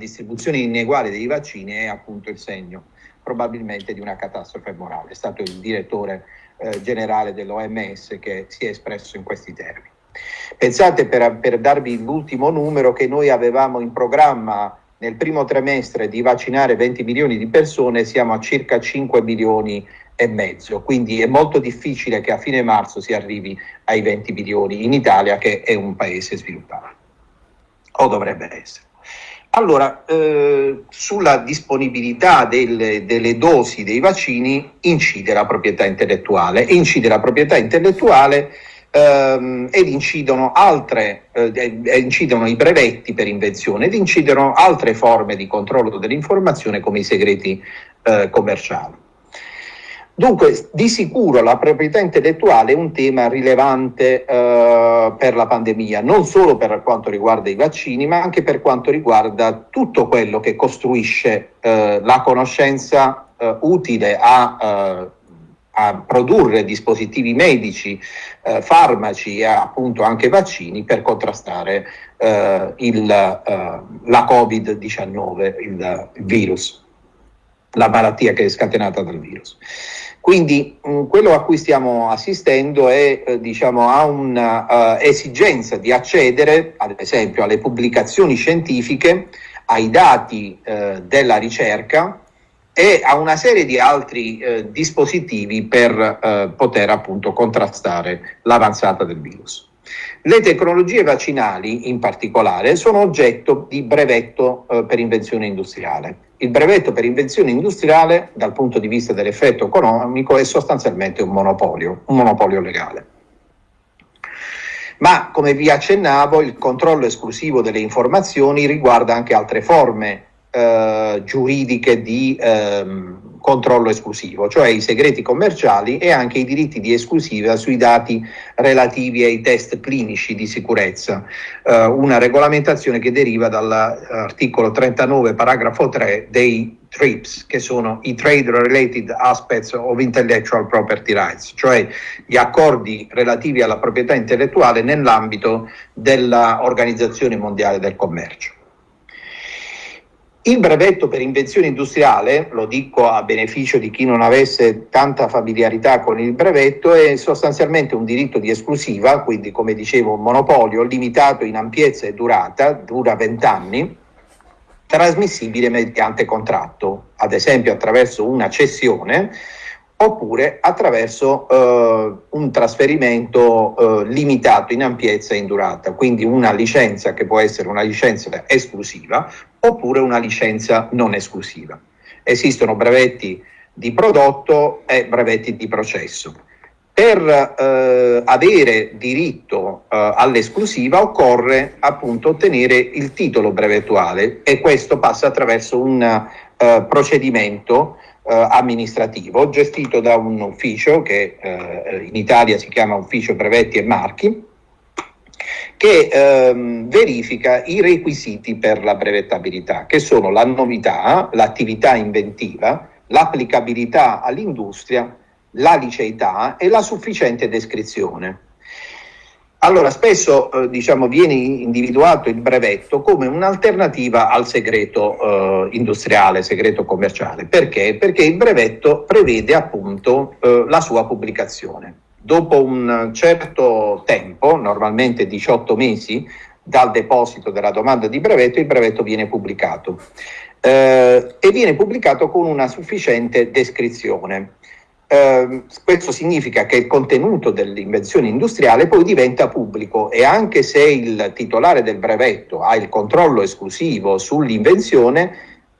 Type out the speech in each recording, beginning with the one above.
distribuzione ineguale dei vaccini è appunto il segno probabilmente di una catastrofe morale. È stato il direttore eh, generale dell'OMS che si è espresso in questi termini. Pensate per, per darvi l'ultimo numero che noi avevamo in programma nel primo trimestre di vaccinare 20 milioni di persone, siamo a circa 5 milioni e mezzo, quindi è molto difficile che a fine marzo si arrivi ai 20 milioni in Italia che è un paese sviluppato, o dovrebbe essere. Allora, eh, sulla disponibilità delle, delle, dosi dei vaccini incide la proprietà intellettuale, incide la proprietà intellettuale ehm, ed incidono, altre, eh, incidono i brevetti per invenzione ed incidono altre forme di controllo dell'informazione come i segreti eh, commerciali. Dunque, di sicuro la proprietà intellettuale è un tema rilevante eh, per la pandemia, non solo per quanto riguarda i vaccini, ma anche per quanto riguarda tutto quello che costruisce eh, la conoscenza eh, utile a, eh, a, produrre dispositivi medici, eh, farmaci e appunto anche vaccini per contrastare eh, il, la Covid-19, il, il virus, la malattia che è scatenata dal virus. Quindi mm, quello a cui stiamo assistendo è eh, diciamo, a un'esigenza uh, di accedere, ad esempio, alle pubblicazioni scientifiche, ai dati uh, della ricerca e a una serie di altri uh, dispositivi per poter appunto contrastare l'avanzata del virus. Le tecnologie vaccinali, in particolare, sono oggetto di brevetto eh, per invenzione industriale. Il brevetto per invenzione industriale, dal punto di vista dell'effetto economico, è sostanzialmente un monopolio, un monopolio legale. Ma, come vi accennavo, il controllo esclusivo delle informazioni riguarda anche altre forme eh, giuridiche di ehm, controllo esclusivo, cioè i segreti commerciali e anche i diritti di esclusiva sui dati relativi ai test clinici di sicurezza, eh, una regolamentazione che deriva dall'articolo 39 paragrafo 3 dei TRIPS, che sono i Trade Related Aspects of Intellectual Property Rights, cioè gli accordi relativi alla proprietà intellettuale nell'ambito dell'Organizzazione Mondiale del Commercio. Il brevetto per invenzione industriale, lo dico a beneficio di chi non avesse tanta familiarità con il brevetto, è sostanzialmente un diritto di esclusiva, quindi come dicevo un monopolio limitato in ampiezza e durata, dura 20 anni, trasmissibile mediante contratto, ad esempio attraverso una cessione oppure attraverso eh, un trasferimento eh, limitato in ampiezza e in durata, quindi una licenza che può essere una licenza esclusiva oppure una licenza non esclusiva. Esistono brevetti di prodotto e brevetti di processo. Per eh, avere diritto eh, all'esclusiva occorre appunto ottenere il titolo brevettuale e questo passa attraverso un eh, procedimento amministrativo gestito da un ufficio che eh, in Italia si chiama Ufficio Brevetti e Marchi che ehm, verifica i requisiti per la brevettabilità, che sono la novità, l'attività inventiva, l'applicabilità all'industria, la liceità e la sufficiente descrizione. Allora, spesso eh, diciamo, viene individuato il brevetto come un'alternativa al segreto eh, industriale, segreto commerciale. Perché? Perché il brevetto prevede appunto eh, la sua pubblicazione dopo un certo tempo, normalmente 18 mesi, dal deposito della domanda di brevetto, il brevetto viene pubblicato eh, e viene pubblicato con una sufficiente descrizione. Eh, questo significa che il contenuto dell'invenzione industriale poi diventa pubblico e anche se il titolare del brevetto ha il controllo esclusivo sull'invenzione,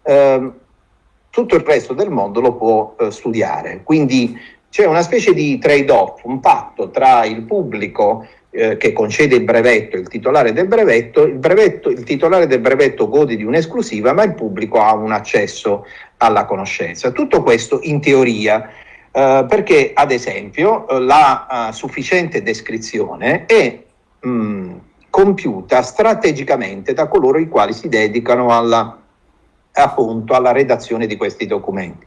eh, tutto il resto del mondo lo può eh, studiare. Quindi c'è una specie di trade-off, un patto tra il pubblico eh, che concede il brevetto e il titolare del brevetto. Il, brevetto, il titolare del brevetto gode di un'esclusiva, ma il pubblico ha un accesso alla conoscenza. Tutto questo in teoria. Uh, perché ad esempio la uh, sufficiente descrizione è mh, mm, compiuta strategicamente da coloro i quali si dedicano alla appunto alla redazione di questi documenti.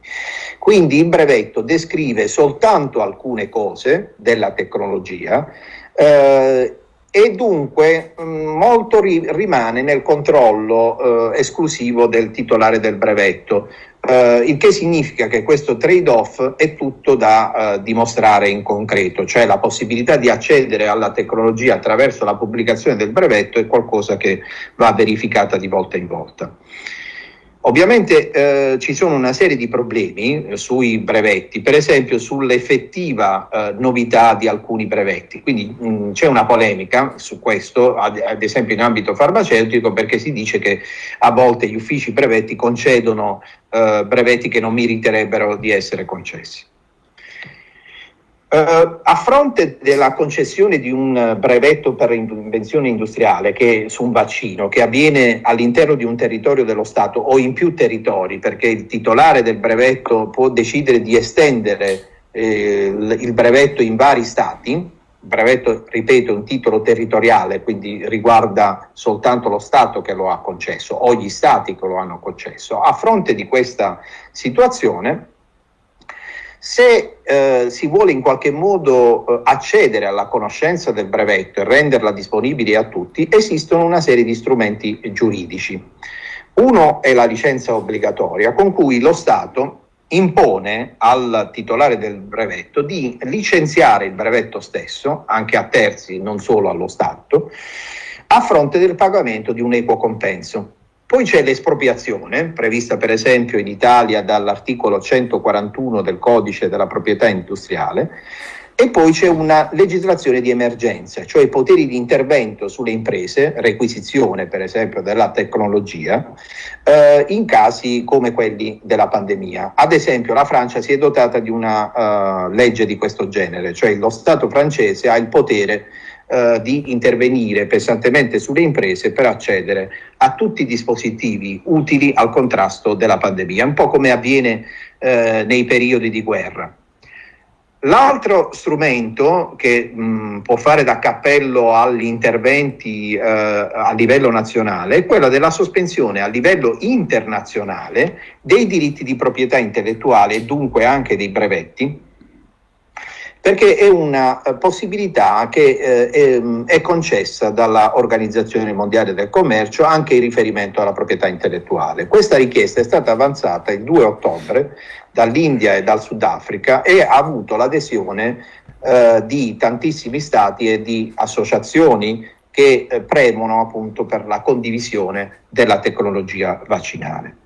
Quindi il brevetto descrive soltanto alcune cose della tecnologia eh, e dunque mh, mm, molto ri rimane nel controllo eh, esclusivo del titolare del brevetto, eh, il che significa che questo trade-off è tutto da eh, dimostrare in concreto, cioè la possibilità di accedere alla tecnologia attraverso la pubblicazione del brevetto è qualcosa che va verificata di volta in volta. Ovviamente eh, ci sono una serie di problemi eh, sui brevetti, per esempio sull'effettiva eh, novità di alcuni brevetti, quindi mm, c'è una polemica su questo, ad, ad, esempio in ambito farmaceutico, perché si dice che a volte gli uffici brevetti concedono eh, brevetti che non meriterebbero di essere concessi. Uh, a fronte della concessione di un brevetto per invenzione industriale che, su un vaccino che avviene all'interno di un territorio dello Stato o in più territori, perché il titolare del brevetto può decidere di estendere eh, il brevetto in vari stati, il brevetto, ripeto, è un titolo territoriale, quindi riguarda soltanto lo Stato che lo ha concesso o gli Stati che lo hanno concesso. A fronte di questa situazione, se eh, si vuole in qualche modo eh, accedere alla conoscenza del brevetto e renderla disponibile a tutti, esistono una serie di strumenti giuridici. Uno è la licenza obbligatoria con cui lo Stato impone al titolare del brevetto di licenziare il brevetto stesso, anche a terzi, non solo allo Stato, a fronte del pagamento di un equo compenso. Poi c'è l'espropriazione, prevista per esempio in Italia dall'articolo 141 del codice della proprietà industriale, e poi c'è una legislazione di emergenza, cioè poteri di intervento sulle imprese, requisizione per esempio della tecnologia, eh, in casi come quelli della pandemia. Ad esempio la Francia si è dotata di una uh, legge di questo genere, cioè lo Stato francese ha il potere eh, di intervenire pesantemente sulle imprese per accedere a tutti i dispositivi utili al contrasto della pandemia, un po' come avviene eh, nei periodi di guerra. L'altro strumento che mh, può fare da cappello agli interventi eh, a livello nazionale è quello della sospensione a livello internazionale dei diritti di proprietà intellettuale e dunque anche dei brevetti perché è una eh, possibilità che eh, è, è, concessa dall'Organizzazione Mondiale del Commercio anche in riferimento alla proprietà intellettuale. Questa richiesta è stata avanzata il 2 ottobre dall'India e dal Sudafrica e ha avuto l'adesione eh, di tantissimi stati e di associazioni che eh, premono appunto per la condivisione della tecnologia vaccinale.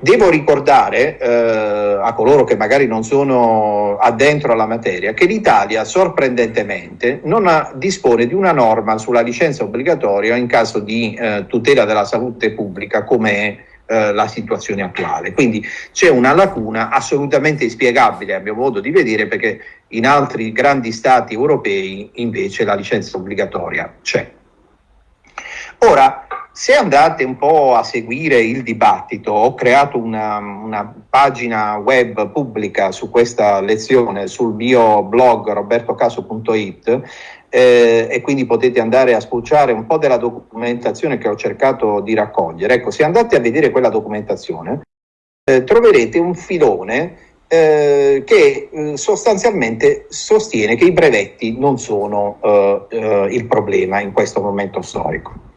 Devo ricordare eh, a coloro che magari non sono addentro alla materia che l'Italia sorprendentemente non ha, dispone di una norma sulla licenza obbligatoria in caso di eh, tutela della salute pubblica come è eh, la situazione attuale. Quindi c'è una lacuna assolutamente inspiegabile a mio modo di vedere perché in altri grandi stati europei invece la licenza obbligatoria c'è. Ora, se andate un po' a seguire il dibattito, ho creato una, una, pagina web pubblica su questa lezione sul mio blog robertocaso.it eh, e quindi potete andare a spulciare un po' della documentazione che ho cercato di raccogliere. Ecco, se andate a vedere quella documentazione, eh, troverete un filone eh, che eh, sostanzialmente sostiene che i brevetti non sono eh, eh, il problema in questo momento storico.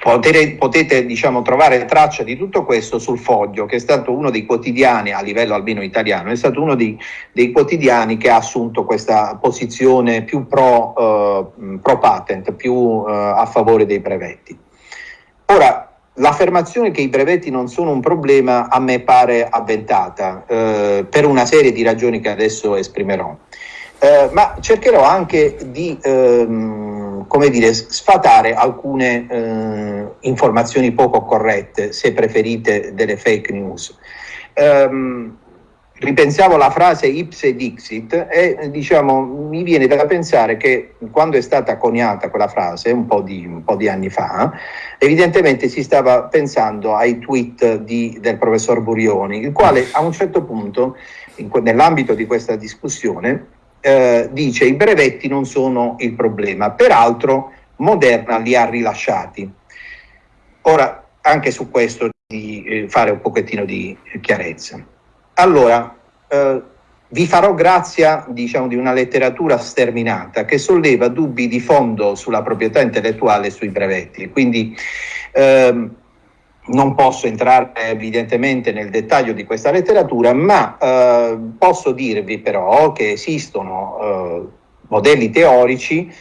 Potete, potete diciamo, trovare traccia di tutto questo sul Foglio, che è stato uno dei quotidiani, a livello almeno italiano, è stato uno dei, dei quotidiani che ha assunto questa posizione più pro, uh, pro patent, più uh, a favore dei brevetti. Ora, l'affermazione che i brevetti non sono un problema a me pare avventata, uh, per una serie di ragioni che adesso esprimerò. ma cercherò anche di ehm, come dire, sfatare alcune eh, informazioni poco corrette, se preferite delle fake news. Um, ripensavo la frase ipse dixit e diciamo, mi viene da pensare che quando è stata coniata quella frase, un po' di, un po di anni fa, evidentemente si stava pensando ai tweet di, del professor Burioni, il quale a un certo punto, nell'ambito di questa discussione, eh, dice i brevetti non sono il problema, peraltro Moderna li ha rilasciati. Ora, anche su questo di eh, fare un pochettino di chiarezza. Allora, eh, vi farò grazia diciamo, di una letteratura sterminata che solleva dubbi di fondo sulla proprietà intellettuale e sui brevetti. Quindi ehm, non posso entrare evidentemente nel dettaglio di questa letteratura, ma eh, posso dirvi però che esistono eh, modelli teorici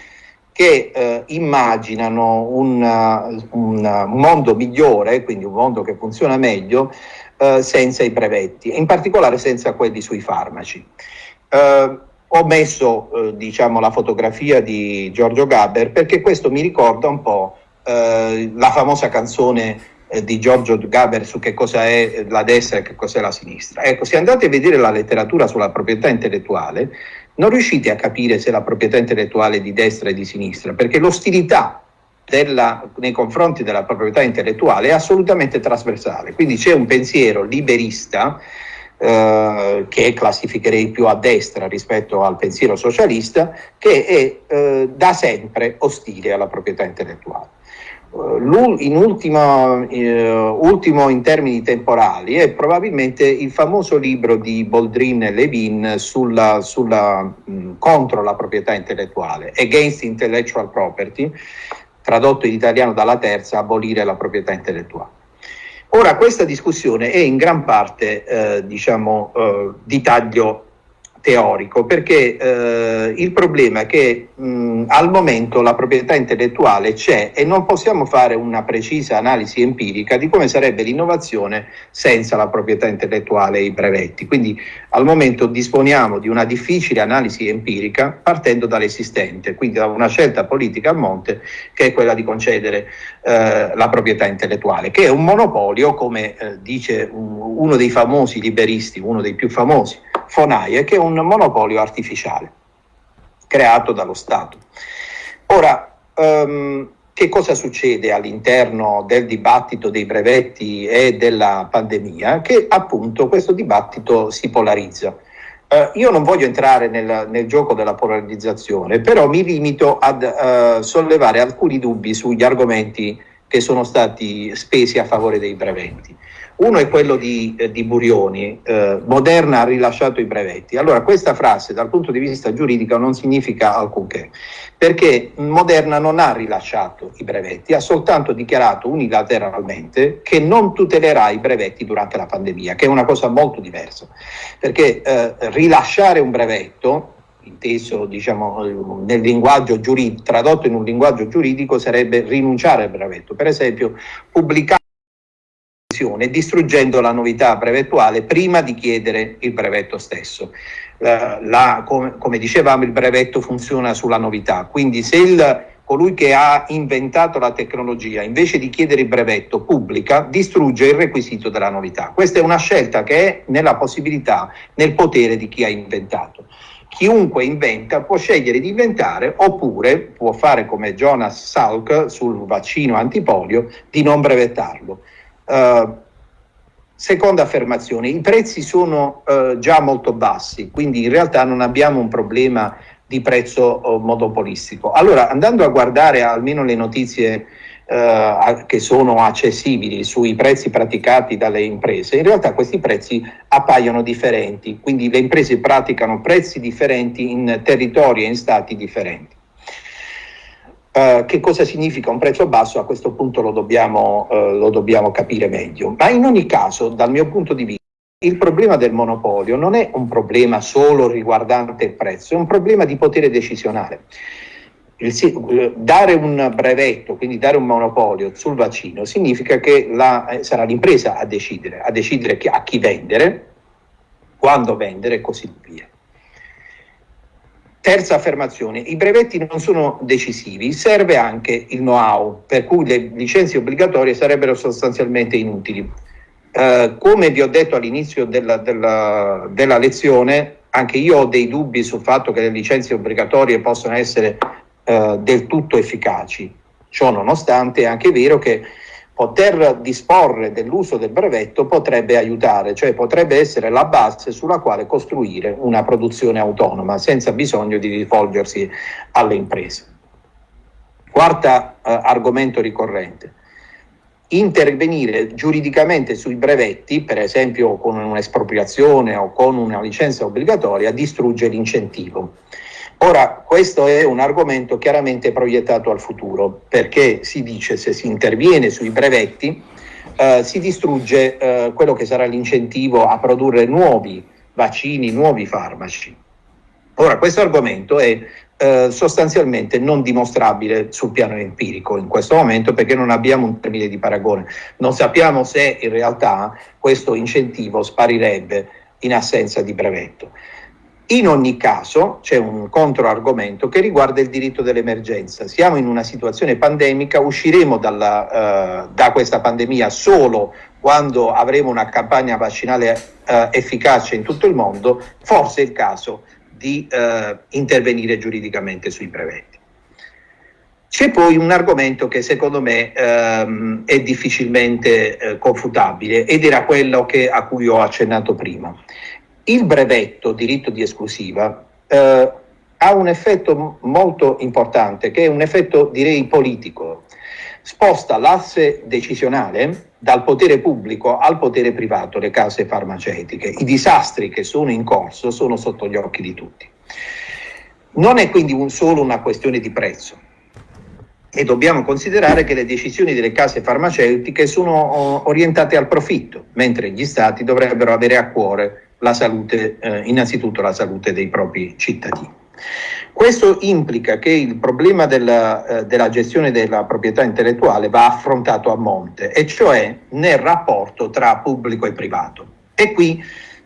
che eh, immaginano un, un, mondo migliore, quindi un mondo che funziona meglio, eh, senza i brevetti, in particolare senza quelli sui farmaci. Eh, ho messo eh, diciamo, la fotografia di Giorgio Gaber perché questo mi ricorda un po' eh, la famosa canzone eh, di Giorgio Gaber su che cosa è la destra e che cos'è la sinistra. Ecco, se andate a vedere la letteratura sulla proprietà intellettuale, non riuscite a capire se la proprietà intellettuale è di destra e di sinistra, perché l'ostilità della, nei confronti della proprietà intellettuale è assolutamente trasversale. Quindi c'è un pensiero liberista eh, che classificherei più a destra rispetto al pensiero socialista, che è eh, da sempre ostile alla proprietà intellettuale. Uh, in ultimo, uh, ultimo, in termini temporali è probabilmente il famoso libro di Boldrin e Levin sulla, sulla, mh, contro la proprietà intellettuale, Against Intellectual Property, tradotto in italiano dalla terza, abolire la proprietà intellettuale. Ora, questa discussione è in gran parte, eh, diciamo, eh, di taglio teorico, perché eh, il problema è che mh, al momento la proprietà intellettuale c'è e non possiamo fare una precisa analisi empirica di come sarebbe l'innovazione senza la proprietà intellettuale e i brevetti. Quindi al momento disponiamo di una difficile analisi empirica partendo dall'esistente, quindi da una scelta politica a monte che è quella di concedere eh, la proprietà intellettuale, che è un monopolio, come eh, dice un, uno dei famosi liberisti, uno dei più famosi, Fonaie, che è un monopolio artificiale creato dallo Stato. Ora, um, che cosa succede all'interno del dibattito dei brevetti e della pandemia? Che appunto questo dibattito si polarizza. Uh, io non voglio entrare nel, nel, gioco della polarizzazione, però mi limito a uh, sollevare alcuni dubbi sugli argomenti che sono stati spesi a favore dei brevetti. Uno è quello di, eh, di Burioni, eh, Moderna ha rilasciato i brevetti. Allora questa frase dal punto di vista giuridico non significa alcunché, perché Moderna non ha rilasciato i brevetti, ha soltanto dichiarato unilateralmente che non tutelerà i brevetti durante la pandemia, che è una cosa molto diversa, perché eh, rilasciare un brevetto inteso diciamo, nel linguaggio giuridico, tradotto in un linguaggio giuridico sarebbe rinunciare al brevetto. Per esempio, pubblicare distruggendo la novità brevettuale prima di chiedere il brevetto stesso. La, la, come, come, dicevamo il brevetto funziona sulla novità, quindi se il, colui che ha inventato la tecnologia invece di chiedere il brevetto pubblica distrugge il requisito della novità. Questa è una scelta che è nella possibilità, nel potere di chi ha inventato. Chiunque inventa può scegliere di inventare oppure può fare come Jonas Salk sul vaccino antipolio di non brevettarlo. Uh, seconda affermazione, i prezzi sono uh, già molto bassi, quindi in realtà non abbiamo un problema di prezzo uh, monopolistico. Allora, andando a guardare almeno le notizie che sono accessibili sui prezzi praticati dalle imprese, in realtà questi prezzi appaiono differenti, quindi le imprese praticano prezzi differenti in territori e in stati differenti. Uh, che cosa significa un prezzo basso? A questo punto lo dobbiamo, uh, lo dobbiamo capire meglio. Ma in ogni caso, dal mio punto di vista, il problema del monopolio non è un problema solo riguardante il prezzo, è un problema di potere decisionale. Il, eh, dare un brevetto, quindi dare un monopolio sul vaccino, significa che la, eh, sarà l'impresa a decidere, a decidere a chi vendere, quando vendere e così via. Terza affermazione, i brevetti non sono decisivi, serve anche il know-how, per cui le licenze obbligatorie sarebbero sostanzialmente inutili. Eh, come vi ho detto all'inizio della, della, della, lezione, anche io ho dei dubbi sul fatto che le licenze obbligatorie possano essere eh, del tutto efficaci. Ciò nonostante è anche vero che poter disporre dell'uso del brevetto potrebbe aiutare, cioè potrebbe essere la base sulla quale costruire una produzione autonoma senza bisogno di rivolgersi alle imprese. Quarto eh, argomento ricorrente. intervenire giuridicamente sui brevetti, per esempio con un'espropriazione o con una licenza obbligatoria, distrugge l'incentivo. Ora, questo è un argomento chiaramente proiettato al futuro, perché si dice se si interviene sui brevetti eh, si distrugge eh, quello che sarà l'incentivo a produrre nuovi vaccini, nuovi farmaci. Ora, questo argomento è eh, sostanzialmente non dimostrabile sul piano empirico in questo momento perché non abbiamo un termine di paragone. Non sappiamo se in realtà questo incentivo sparirebbe in assenza di brevetto. In ogni caso c'è un controargomento che riguarda il diritto dell'emergenza. Siamo in una situazione pandemica, usciremo dalla, uh, da questa pandemia solo quando avremo una campagna vaccinale uh, efficace in tutto il mondo, forse è il caso di uh, intervenire giuridicamente sui brevetti. C'è poi un argomento che secondo me ehm, è difficilmente eh, confutabile ed era quello che, a cui ho accennato prima. Il brevetto, diritto di esclusiva, eh, ha un effetto molto importante, che è un effetto direi politico. Sposta l'asse decisionale dal potere pubblico al potere privato, le case farmaceutiche. I disastri che sono in corso sono sotto gli occhi di tutti. Non è quindi un, solo una questione di prezzo e dobbiamo considerare che le decisioni delle case farmaceutiche sono orientate al profitto, mentre gli stati dovrebbero avere a cuore la salute, eh, innanzitutto la salute dei propri cittadini. Questo implica che il problema della, eh, della, gestione della proprietà intellettuale va affrontato a monte, e cioè nel rapporto tra pubblico e privato. E qui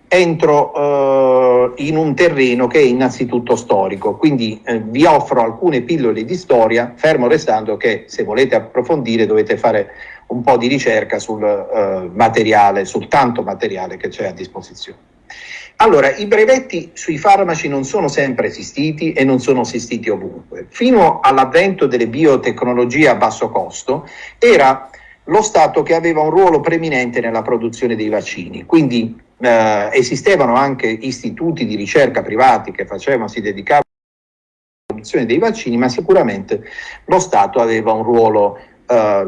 entro eh, in un terreno che è innanzitutto storico, quindi eh, vi offro alcune pillole di storia, fermo restando che se volete approfondire dovete fare un po' di ricerca sul eh, materiale, sul tanto materiale che c'è a disposizione. Allora, i brevetti sui farmaci non sono sempre esistiti e non sono esistiti ovunque. Fino all'avvento delle biotecnologie a basso costo era lo Stato che aveva un ruolo preminente nella produzione dei vaccini, quindi eh, esistevano anche istituti di ricerca privati che facevano, si dedicavano alla produzione dei vaccini, ma sicuramente lo Stato aveva un ruolo eh,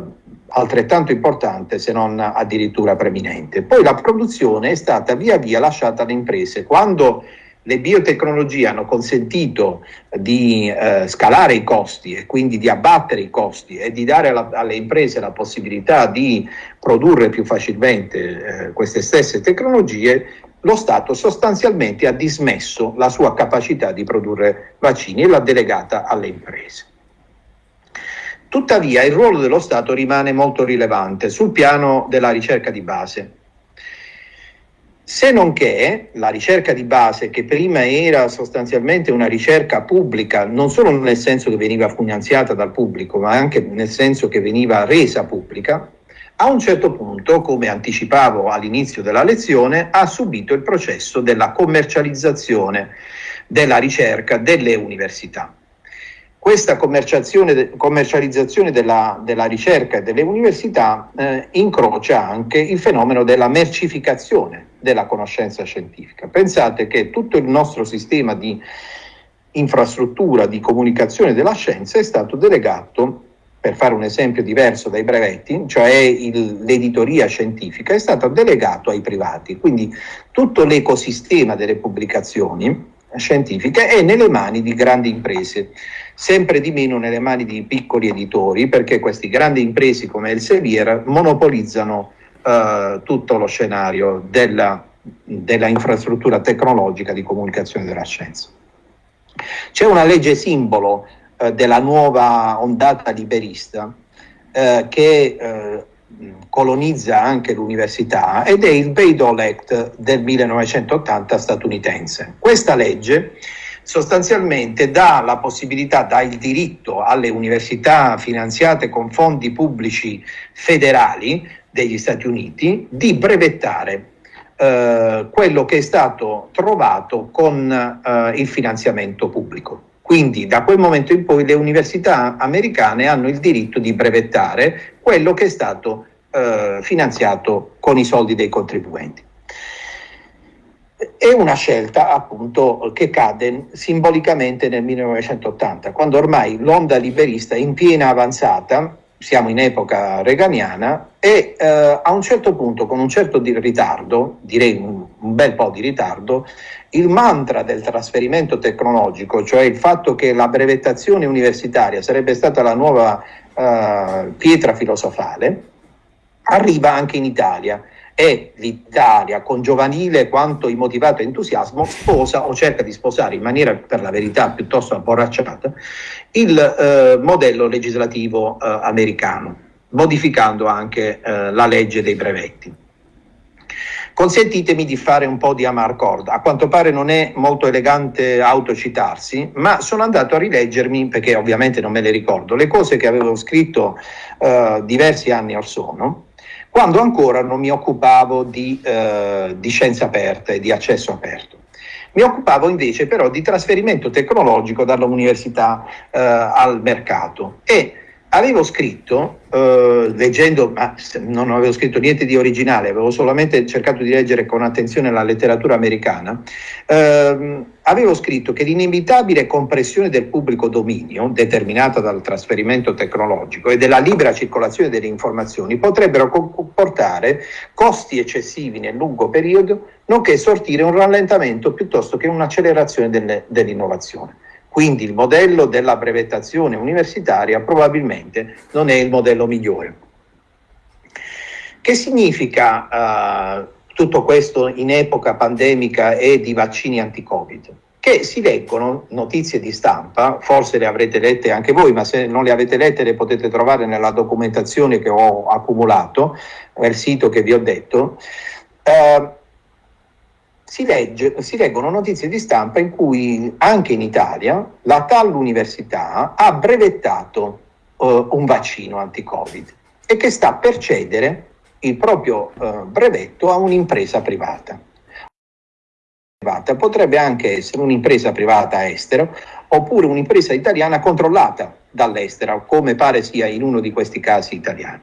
altrettanto importante se non addirittura preminente. Poi la produzione è stata via via lasciata alle imprese. Quando le biotecnologie hanno consentito di eh, scalare i costi e quindi di abbattere i costi e di dare alla, alle imprese la possibilità di produrre più facilmente eh, queste stesse tecnologie, lo Stato sostanzialmente ha dismesso la sua capacità di produrre vaccini e l'ha delegata alle imprese. Tuttavia il ruolo dello Stato rimane molto rilevante sul piano della ricerca di base. Se non che la ricerca di base, che prima era sostanzialmente una ricerca pubblica, non solo nel senso che veniva finanziata dal pubblico, ma anche nel senso che veniva resa pubblica, a un certo punto, come anticipavo all'inizio della lezione, ha subito il processo della commercializzazione della ricerca delle università. Questa commercializzazione della, della, ricerca e delle università eh, incrocia anche il fenomeno della mercificazione della conoscenza scientifica. Pensate che tutto il nostro sistema di infrastruttura di comunicazione della scienza è stato delegato, per fare un esempio diverso dai brevetti, cioè l'editoria scientifica, è stato delegato ai privati. Quindi tutto l'ecosistema delle pubblicazioni scientifiche è nelle mani di grandi imprese sempre di meno nelle mani di piccoli editori, perché queste grandi imprese come Elsevier monopolizzano eh, tutto lo scenario della, della infrastruttura tecnologica di comunicazione della scienza. C'è una legge simbolo eh, della nuova ondata liberista eh, che eh, colonizza anche l'università ed è il Bayh-Dole Act del 1980 statunitense. Questa legge sostanzialmente dà la possibilità, dà il diritto alle università finanziate con fondi pubblici federali degli Stati Uniti di brevettare eh, quello che è stato trovato con eh, il finanziamento pubblico. Quindi da quel momento in poi le università americane hanno il diritto di brevettare quello che è stato eh, finanziato con i soldi dei contribuenti. È una scelta appunto che cade simbolicamente nel 1980, quando ormai l'onda liberista in piena avanzata, siamo in epoca reganiana, e eh, a un certo punto, con un certo ritardo, direi un, un, bel po' di ritardo, il mantra del trasferimento tecnologico, cioè il fatto che la brevettazione universitaria sarebbe stata la nuova eh, pietra filosofale, arriva anche in Italia e l'Italia con giovanile quanto immotivato entusiasmo sposa o cerca di sposare in maniera per la verità piuttosto abborracciata il eh, modello legislativo eh, americano modificando anche eh, la legge dei brevetti. Consentitemi di fare un po' di amarcord. A quanto pare non è molto elegante autocitarsi, ma sono andato a rileggermi, perché ovviamente non me le ricordo, le cose che avevo scritto eh, diversi anni or sono, quando ancora non mi occupavo di, eh, di scienza aperta e di accesso aperto. Mi occupavo invece però di trasferimento tecnologico dall'università eh, al mercato e avevo scritto, eh, leggendo, ma non avevo scritto niente di originale, avevo solamente cercato di leggere con attenzione la letteratura americana, eh, avevo scritto che l'inevitabile compressione del pubblico dominio, determinata dal trasferimento tecnologico e della libera circolazione delle informazioni, potrebbero comportare costi eccessivi nel lungo periodo, nonché sortire un rallentamento piuttosto che un'accelerazione dell'innovazione. Quindi il modello della brevettazione universitaria probabilmente non è il modello migliore. Che significa uh, tutto questo in epoca pandemica e di vaccini anti-Covid? Che si leggono notizie di stampa, forse le avrete lette anche voi, ma se non le avete lette le potete trovare nella documentazione che ho accumulato nel sito che vi ho detto. Uh, si, legge, si, leggono notizie di stampa in cui anche in Italia la tal università ha brevettato uh, un vaccino anti-Covid e che sta per cedere il proprio uh, brevetto a un'impresa privata. Potrebbe anche essere un'impresa privata estero oppure un'impresa italiana controllata dall'estero, come pare sia in uno di questi casi italiani.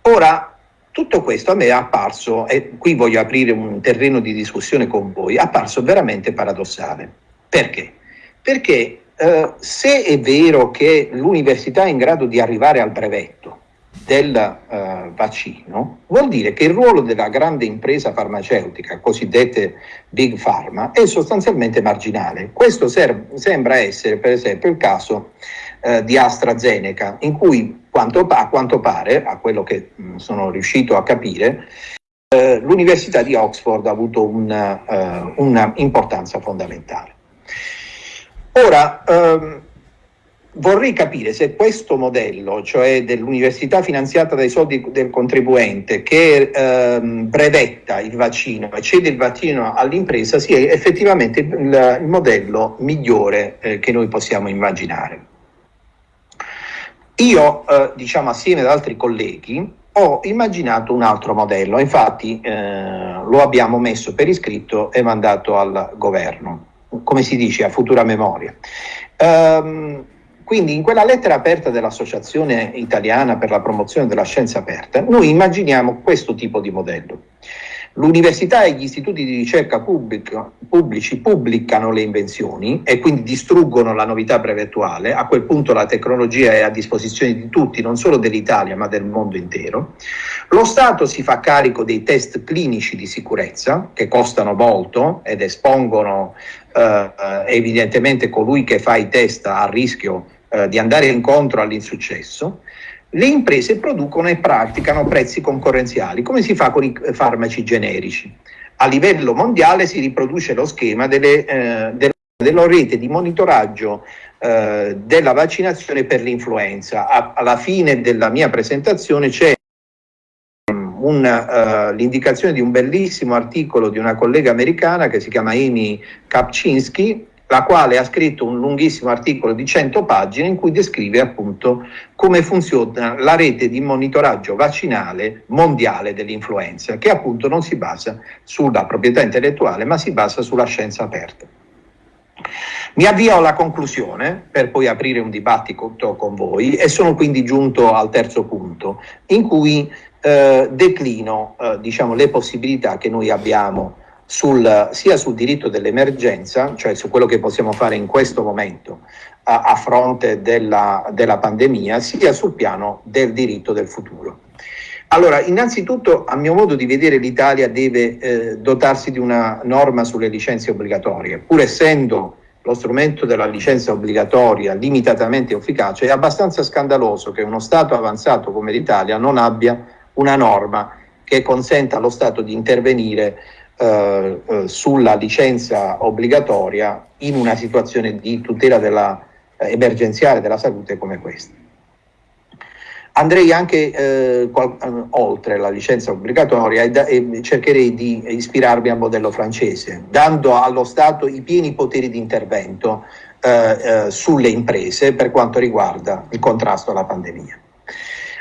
Ora, tutto questo a me è apparso, e qui voglio aprire un terreno di discussione con voi, è apparso veramente paradossale. Perché? Perché eh, se è vero che l'università è in grado di arrivare al brevetto del eh, vaccino, vuol dire che il ruolo della grande impresa farmaceutica, cosiddette big pharma, è sostanzialmente marginale. Questo sembra essere per esempio il caso eh, di AstraZeneca, in cui quanto, a quanto pare, a quello che mh, sono riuscito a capire, eh, l'Università di Oxford ha avuto una, uh, una importanza fondamentale. Ora, ehm, vorrei capire se questo modello, cioè dell'università finanziata dai soldi del contribuente che ehm, brevetta il vaccino e cede il vaccino all'impresa, sia effettivamente il, il modello migliore eh, che noi possiamo immaginare. Io, eh, diciamo assieme ad altri colleghi, ho immaginato un altro modello, infatti eh, lo abbiamo messo per iscritto e mandato al governo, come si dice, a futura memoria. Um, quindi in quella lettera aperta dell'Associazione Italiana per la promozione della scienza aperta, noi immaginiamo questo tipo di modello. L'università e gli istituti di ricerca pubblico, pubblici pubblicano le invenzioni e quindi distruggono la novità brevettuale, a quel punto la tecnologia è a disposizione di tutti, non solo dell'Italia ma del mondo intero. Lo Stato si fa carico dei test clinici di sicurezza che costano molto ed espongono eh, evidentemente colui che fa i test a rischio eh, di andare incontro all'insuccesso le imprese producono e praticano prezzi concorrenziali, come si fa con i farmaci generici. A livello mondiale si riproduce lo schema delle, eh, della, della rete di monitoraggio eh, della vaccinazione per l'influenza. alla fine della mia presentazione c'è uh, l'indicazione di un bellissimo articolo di una collega americana che si chiama Amy Kapczynski, la quale ha scritto un lunghissimo articolo di 100 pagine in cui descrive appunto come funziona la rete di monitoraggio vaccinale mondiale dell'influenza, che appunto non si basa sulla proprietà intellettuale, ma si basa sulla scienza aperta. Mi avvio alla conclusione per poi aprire un dibattito con voi e sono quindi giunto al terzo punto in cui eh, declino eh, diciamo, le possibilità che noi abbiamo sul, sia sul diritto dell'emergenza, cioè su quello che possiamo fare in questo momento a, a fronte della, della pandemia, sia sul piano del diritto del futuro. Allora, innanzitutto, a mio modo di vedere, l'Italia deve eh, dotarsi di una norma sulle licenze obbligatorie, pur essendo lo strumento della licenza obbligatoria limitatamente efficace, è abbastanza scandaloso che uno Stato avanzato come l'Italia non abbia una norma che consenta allo Stato di intervenire eh, eh, sulla licenza obbligatoria in una situazione di tutela della, eh, emergenziale della salute come questa. Andrei anche eh, eh, oltre la licenza obbligatoria e, e, cercherei di ispirarmi al modello francese, dando allo Stato i pieni poteri di intervento eh, sulle imprese per quanto riguarda il contrasto alla pandemia.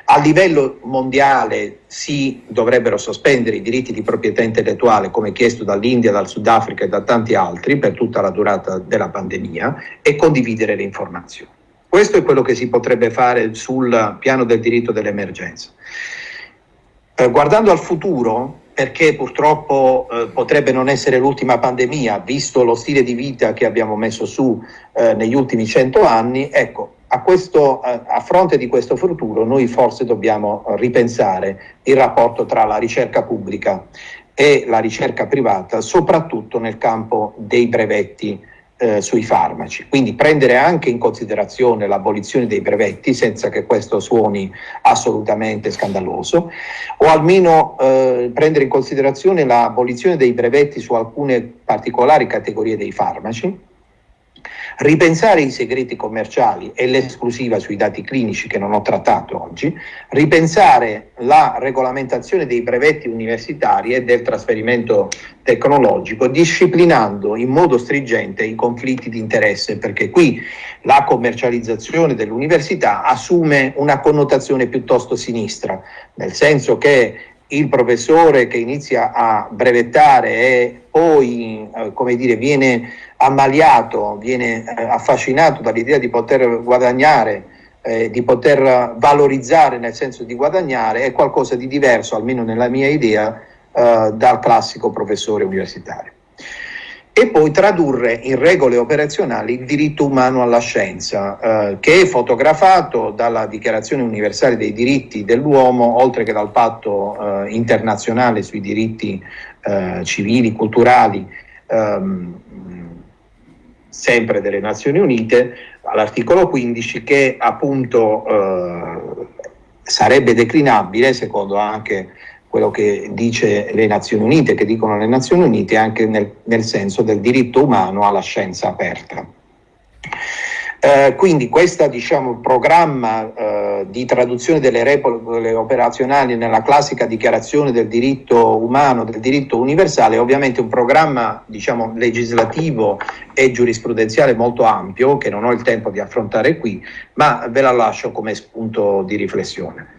A livello mondiale si dovrebbero sospendere i diritti di proprietà intellettuale come chiesto dall'India, dal Sudafrica e da tanti altri per tutta la durata della pandemia e condividere le informazioni. Questo è quello che si potrebbe fare sul piano del diritto dell'emergenza. Eh, guardando al futuro, perché purtroppo eh, potrebbe non essere l'ultima pandemia, visto lo stile di vita che abbiamo messo su eh, negli ultimi cento anni, ecco, a, questo, a, fronte di questo futuro noi forse dobbiamo ripensare il rapporto tra la ricerca pubblica e la ricerca privata, soprattutto nel campo dei brevetti eh, sui farmaci, quindi prendere anche in considerazione l'abolizione dei brevetti senza che questo suoni assolutamente scandaloso o almeno eh, prendere in considerazione l'abolizione dei brevetti su alcune particolari categorie dei farmaci ripensare i segreti commerciali e l'esclusiva sui dati clinici che non ho trattato oggi, ripensare la regolamentazione dei brevetti universitari e del trasferimento tecnologico, disciplinando in modo stringente i conflitti di interesse, perché qui la commercializzazione dell'università assume una connotazione piuttosto sinistra, nel senso che il professore che inizia a brevettare e poi, eh, come dire, viene ammaliato, viene eh, affascinato dall'idea di poter guadagnare, eh, di poter valorizzare nel senso di guadagnare, è qualcosa di diverso, almeno nella mia idea, eh, dal classico professore universitario. E poi tradurre in regole operazionali il diritto umano alla scienza, eh, che è fotografato dalla Dichiarazione universale dei diritti dell'uomo, oltre che dal patto eh, internazionale sui diritti eh, civili, culturali, ehm, sempre delle Nazioni Unite, all'articolo 15, che appunto eh, sarebbe declinabile, secondo anche quello che dice le Nazioni Unite, che dicono le Nazioni Unite, anche nel, nel senso del diritto umano alla scienza aperta. Eh, quindi questo diciamo, programma eh, di traduzione delle regole operazionali nella classica dichiarazione del diritto umano, del diritto universale, è ovviamente un programma diciamo, legislativo e giurisprudenziale molto ampio che non ho il tempo di affrontare qui, ma ve la lascio come spunto di riflessione.